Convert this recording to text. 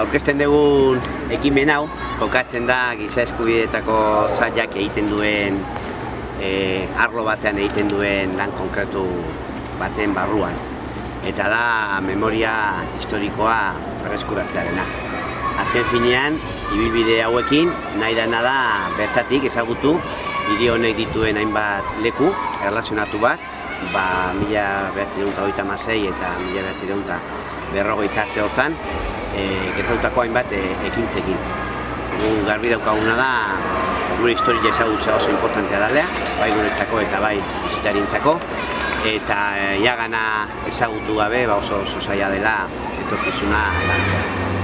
Aurkezten dugun ekimen hau, kokatzen da giza eskubideetako zailak egiten duen e, arlo batean egiten duen lan konkretu baten barruan. Eta da memoria historikoa berreskuratzearena. Azken finean, ibilbide hauekin nahi dena da bertatik ezagutu hiri honek dituen hainbat leku erlazionatu bat, ba, mila behatzireunta masei eta mila behatzireunta berrogeita arte hortan, e, gertautako hainbat e, ekintzekin. Gu garbi daukaguna da, gure historia ezagutza oso importantea dalea, bai guretzako eta bai bisitarintzako, eta e, iagana ezagutu gabe ba oso oso zaila dela etorkizuna lantzea.